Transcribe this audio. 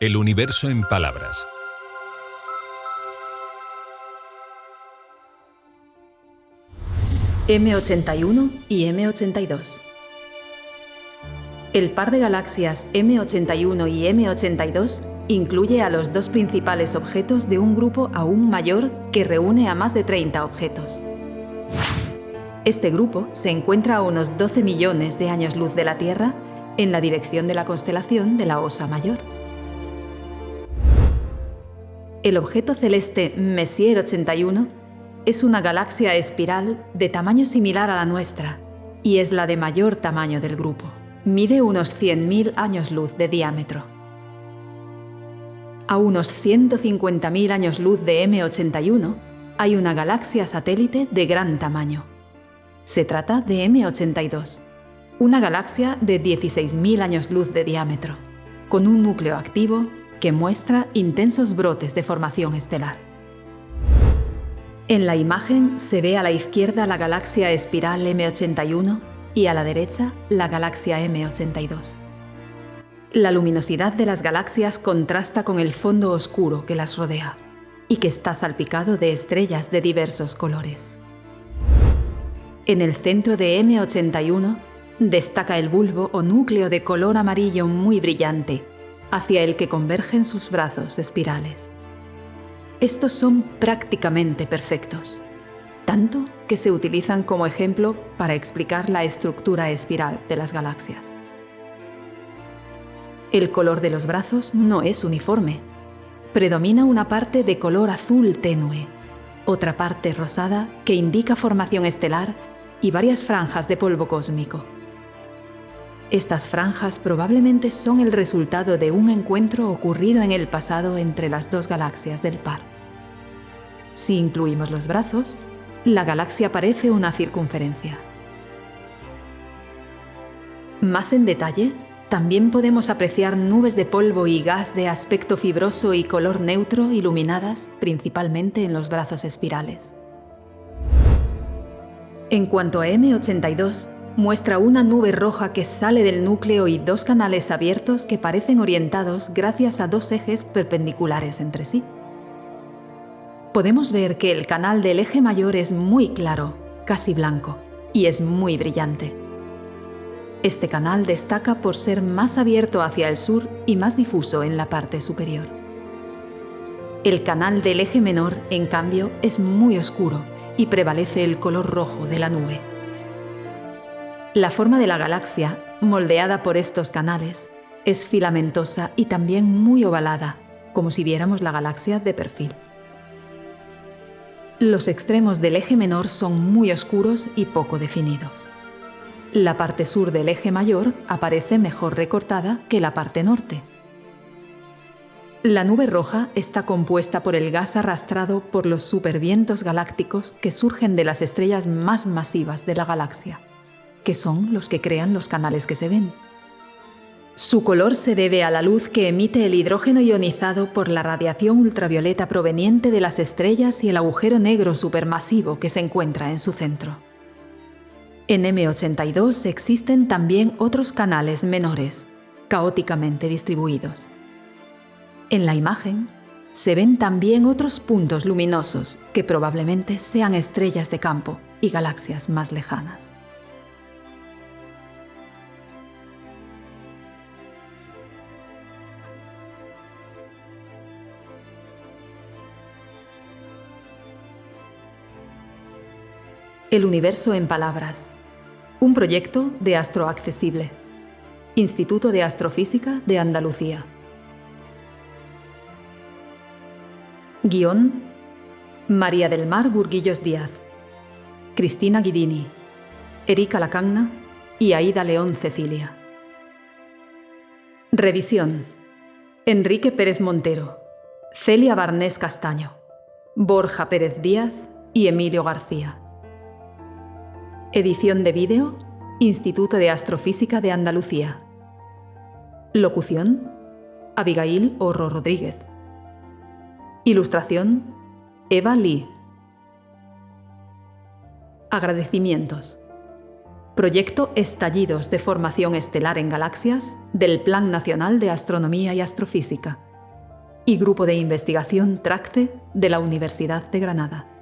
El universo en palabras. M81 y M82. El par de galaxias M81 y M82 incluye a los dos principales objetos de un grupo aún mayor que reúne a más de 30 objetos. Este grupo se encuentra a unos 12 millones de años luz de la Tierra en la dirección de la constelación de la Osa Mayor. El objeto celeste Messier 81 es una galaxia espiral de tamaño similar a la nuestra y es la de mayor tamaño del grupo. Mide unos 100.000 años luz de diámetro. A unos 150.000 años luz de M81 hay una galaxia satélite de gran tamaño. Se trata de M82, una galaxia de 16.000 años luz de diámetro, con un núcleo activo que muestra intensos brotes de formación estelar. En la imagen se ve a la izquierda la galaxia espiral M81 y a la derecha la galaxia M82. La luminosidad de las galaxias contrasta con el fondo oscuro que las rodea y que está salpicado de estrellas de diversos colores. En el centro de M81 destaca el bulbo o núcleo de color amarillo muy brillante, hacia el que convergen sus brazos espirales. Estos son prácticamente perfectos, tanto que se utilizan como ejemplo para explicar la estructura espiral de las galaxias. El color de los brazos no es uniforme. Predomina una parte de color azul tenue, otra parte rosada que indica formación estelar y varias franjas de polvo cósmico. Estas franjas probablemente son el resultado de un encuentro ocurrido en el pasado entre las dos galaxias del par. Si incluimos los brazos, la galaxia parece una circunferencia. Más en detalle, también podemos apreciar nubes de polvo y gas de aspecto fibroso y color neutro iluminadas principalmente en los brazos espirales. En cuanto a M82, muestra una nube roja que sale del núcleo y dos canales abiertos que parecen orientados gracias a dos ejes perpendiculares entre sí. Podemos ver que el canal del eje mayor es muy claro, casi blanco, y es muy brillante. Este canal destaca por ser más abierto hacia el sur y más difuso en la parte superior. El canal del eje menor, en cambio, es muy oscuro y prevalece el color rojo de la nube. La forma de la galaxia, moldeada por estos canales, es filamentosa y también muy ovalada, como si viéramos la galaxia de perfil. Los extremos del eje menor son muy oscuros y poco definidos. La parte sur del eje mayor aparece mejor recortada que la parte norte. La nube roja está compuesta por el gas arrastrado por los supervientos galácticos que surgen de las estrellas más masivas de la galaxia, que son los que crean los canales que se ven. Su color se debe a la luz que emite el hidrógeno ionizado por la radiación ultravioleta proveniente de las estrellas y el agujero negro supermasivo que se encuentra en su centro. En M82 existen también otros canales menores, caóticamente distribuidos. En la imagen se ven también otros puntos luminosos que probablemente sean estrellas de campo y galaxias más lejanas. El universo en palabras. Un proyecto de Astroaccesible. Instituto de Astrofísica de Andalucía. Guión María del Mar Burguillos Díaz, Cristina Guidini, Erika Lacagna y Aida León Cecilia. Revisión Enrique Pérez Montero, Celia Barnés Castaño, Borja Pérez Díaz y Emilio García. Edición de vídeo Instituto de Astrofísica de Andalucía. Locución Abigail Horro Rodríguez. Ilustración Eva Lee. Agradecimientos. Proyecto Estallidos de Formación Estelar en Galaxias del Plan Nacional de Astronomía y Astrofísica. y Grupo de Investigación TRACTE de la Universidad de Granada.